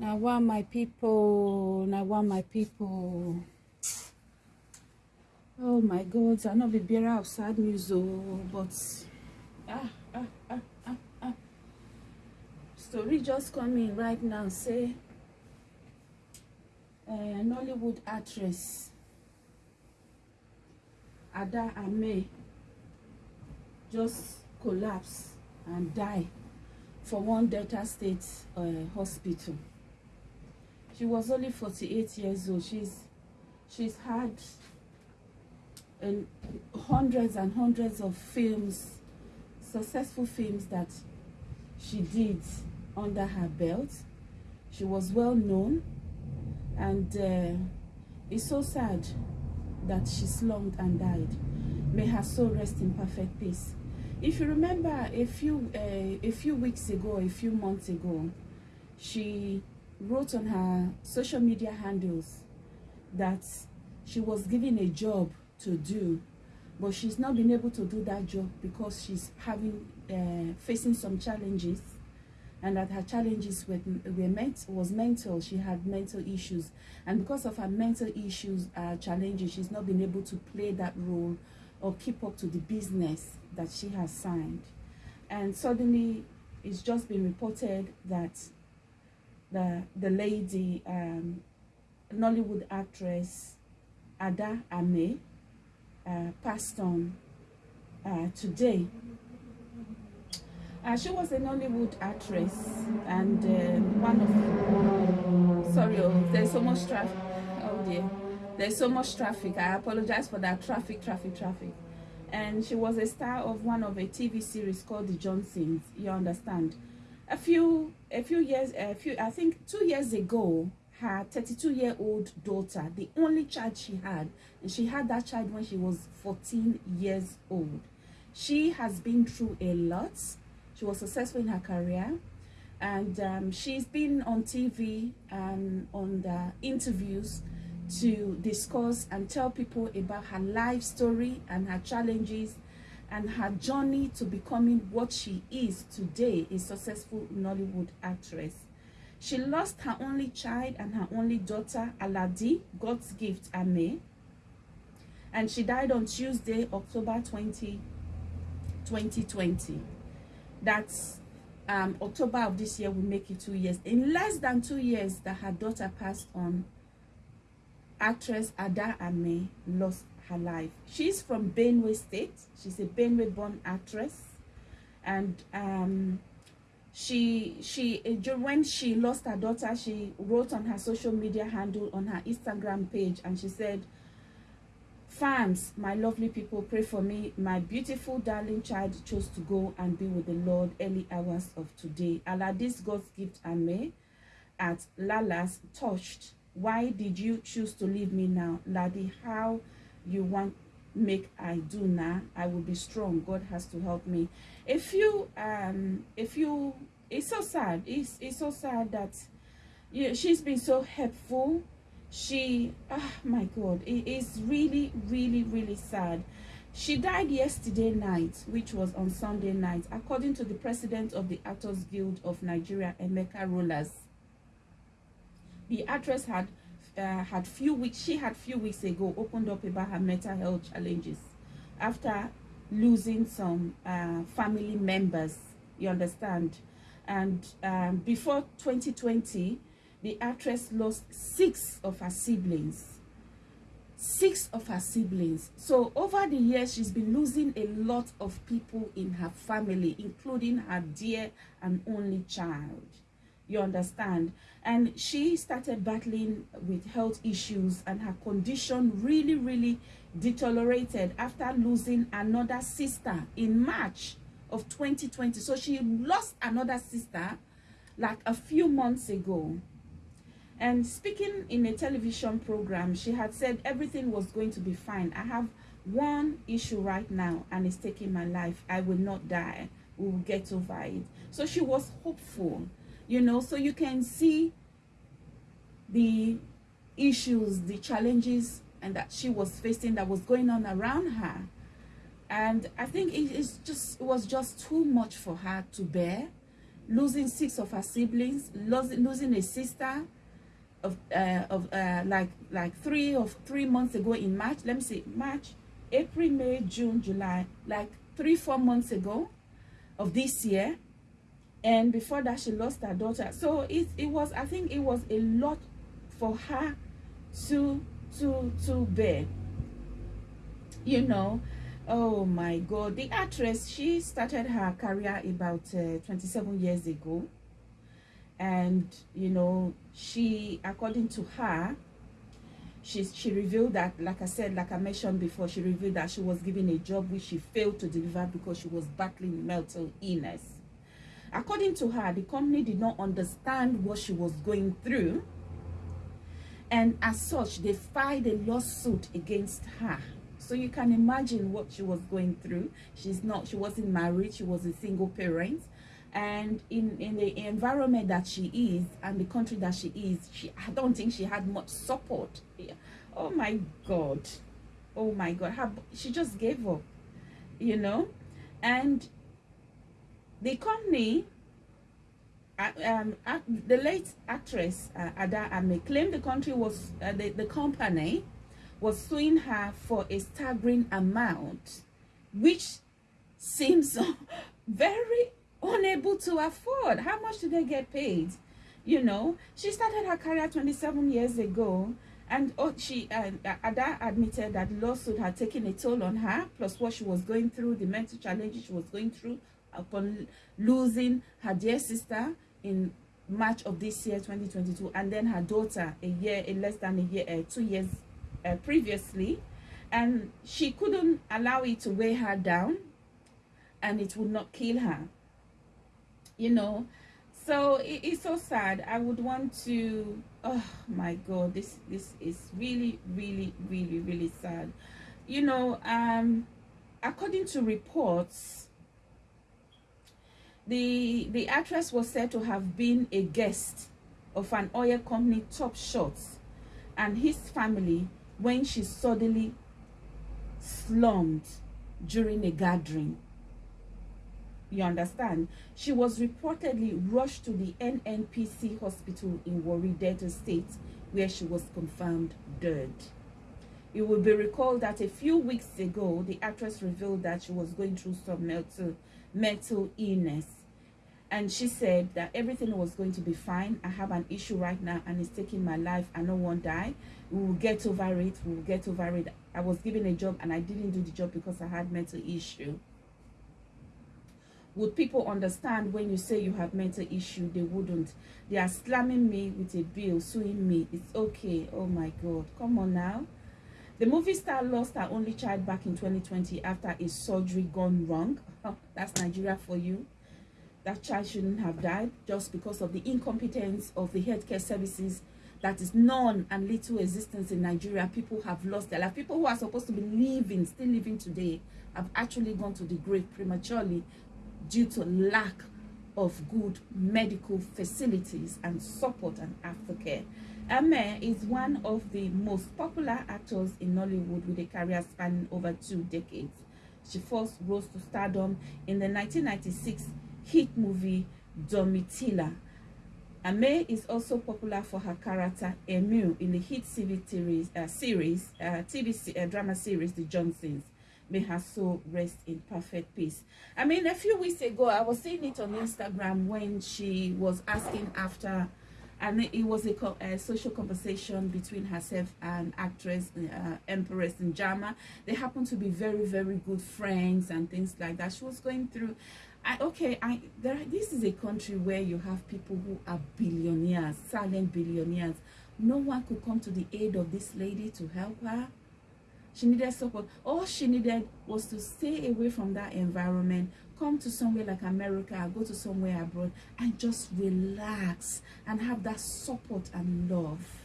Now, one my people, now one my people. Oh my God, I not be bearer of sad news, oh, but ah, ah, ah, ah, ah. Story just coming right now. Say, uh, Nollywood actress Ada Ame just collapse and die for one Delta State uh, hospital. She was only 48 years old. She's she's had and hundreds and hundreds of films, successful films that she did under her belt. She was well known and uh, it's so sad that she slumped and died. May her soul rest in perfect peace. If you remember a few uh, a few weeks ago, a few months ago, she wrote on her social media handles that she was given a job to do, but she's not been able to do that job because she's having uh, facing some challenges and that her challenges were, were meant was mental. She had mental issues. And because of her mental issues uh, challenges she's not been able to play that role or keep up to the business that she has signed. And suddenly it's just been reported that the the lady um, Nollywood actress Ada Ameh uh, passed on uh, today. Uh, she was a Nollywood actress and uh, one of sorry oh there's so much traffic. Oh dear. There's so much traffic. I apologize for that. Traffic traffic traffic. And she was a star of one of a TV series called The Johnsons. You understand? A few a few years a few I think two years ago her 32 year old daughter the only child she had and she had that child when she was 14 years old. She has been through a lot. She was successful in her career. And um, she's been on TV and on the interviews to discuss and tell people about her life story and her challenges and her journey to becoming what she is today, a successful Nollywood actress. She lost her only child and her only daughter, Aladi, God's gift, Ameh. And she died on Tuesday, October 20, 2020 that's um, October of this year will make it two years. In less than two years that her daughter passed on, actress Ada Ameh lost her life. She's from Benue State. She's a Benue-born actress. And um, she, she, when she lost her daughter, she wrote on her social media handle on her Instagram page and she said, Fans, my lovely people, pray for me. My beautiful darling child chose to go and be with the Lord early hours of today. Allah, this God's gift and me at Lala's touched. Why did you choose to leave me now? Laddie, how you want make I do now? I will be strong. God has to help me. If you, um, if you, it's so sad. It's, it's so sad that you she's been so helpful she oh my god it is really really really sad she died yesterday night which was on sunday night according to the president of the actors guild of nigeria emeka rollas the actress had uh, had few weeks she had few weeks ago opened up about her mental health challenges after losing some uh, family members you understand? And um, before 2020 the actress lost six of her siblings six of her siblings. So over the years she's been losing a lot of people in her family including her dear and only child you understand and she started battling with health issues and her condition really really deteriorated after losing another sister in march of 2020 so she lost another sister like a few months ago and speaking in a television program, she had said everything was going to be fine. I have one issue right now and it's taking my life. I will not die. We will get over it. So she was hopeful, you know, so you can see the issues, the challenges and that she was facing that was going on around her. And I think it is just it was just too much for her to bear losing six of her siblings, losing, losing a sister of uh, of uh, like like three of three months ago in March. Let me see, March, April, May, June, July, like three four months ago of this year. And before that, she lost her daughter. So it it was I think it was a lot for her to to to bear. You know, oh my god the actress she started her career about uh, 27 years ago and you know she according to her she she revealed that like i said like i mentioned before she revealed that she was given a job which she failed to deliver because she was battling mental illness according to her the company did not understand what she was going through. And as such they filed a lawsuit against her. So you can imagine what she was going through. She's not she wasn't married she was a single parent. And in in the environment that she is and the country that she is she i don't think she had much support. Yeah. oh my god. Oh my god. Her, she just gave up you know? And the company um, the late actress uh, Ada Ameh claimed the country was uh, the, the company was suing her for a staggering amount, which seems very unable to afford. How much did they get paid? You know, she started her career 27 years ago, and oh, she uh, Ada admitted that lawsuit had taken a toll on her, plus what she was going through, the mental challenges she was going through upon losing her dear sister in March of this year, 2022, and then her daughter a year, in less than a year, uh, two years uh, previously. And she couldn't allow it to weigh her down and it would not kill her you know? So it, it's so sad. I would want to oh my god this this is really really really really sad. You know um according to reports the the actress was said to have been a guest of an oil company top shot and his family when she suddenly slumped during a gathering. You understand? She was reportedly rushed to the NNPC hospital in Warri, Delta State, where she was confirmed dead. It will be recalled that a few weeks ago, the actress revealed that she was going through some mental, mental illness. And she said that everything was going to be fine. I have an issue right now and it's taking my life. I no one die. We will get over it. We will get over it. I was given a job and i didn't do the job because i had mental issue. Would people understand when you say you have mental issue? They wouldn't. They are slamming me with a bill suing me. It's okay. Oh my god. Come on now the movie star lost her only child back in 2020 after a surgery gone wrong that's nigeria for you that child shouldn't have died just because of the incompetence of the healthcare services that is none and little existence in Nigeria. People have lost their life. People who are supposed to be living, still living today, have actually gone to the grave prematurely due to lack of good medical facilities and support and aftercare. Ameh is one of the most popular actors in Nollywood with a career spanning over two decades. She first rose to stardom in the 1996 hit movie Domitilla Ameh is also popular for her character Emu in the hit TV series, uh, series uh, TV uh, drama series The Johnsons. May her soul rest in perfect peace. I mean, a few weeks ago, I was seeing it on Instagram when she was asking after, and it was a, a social conversation between herself and actress uh, Empress Njamah. They happened to be very, very good friends and things like that. She was going through I, okay, I there. This is a country where you have people who are billionaires, silent billionaires. No one could come to the aid of this lady to help her. She needed support. All she needed was to stay away from that environment, come to somewhere like America, go to somewhere abroad, and just relax and have that support and love.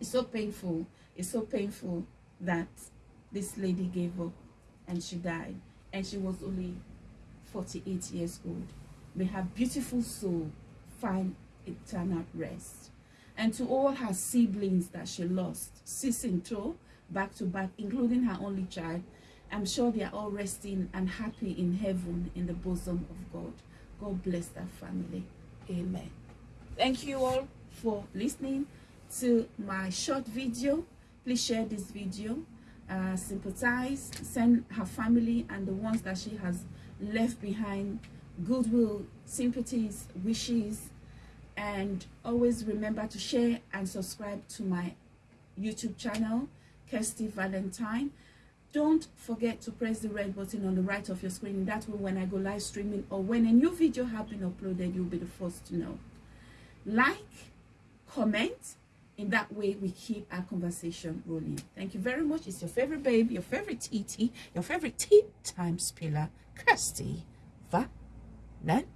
It's so painful. It's so painful that this lady gave up and she died and she was only 48 years old. May her beautiful soul find eternal rest. And to all her siblings that she lost, sis and toe, back to back, including her only child, I'm sure they are all resting and happy in heaven in the bosom of God. God bless that family. Amen. Thank you all for listening to my short video. Please share this video. Uh, sympathize, send her family and the ones that she has left behind goodwill, sympathies, wishes, and always remember to share and subscribe to my YouTube channel, Kirsty Valentine. Don't forget to press the red button on the right of your screen. That way when I go live streaming or when a new video has been uploaded, you'll be the first to know. Like, comment, in that way we keep our conversation rolling. Thank you very much. It's your favorite babe, your favorite TT, your favorite tea time spiller, Kirsty Valentine.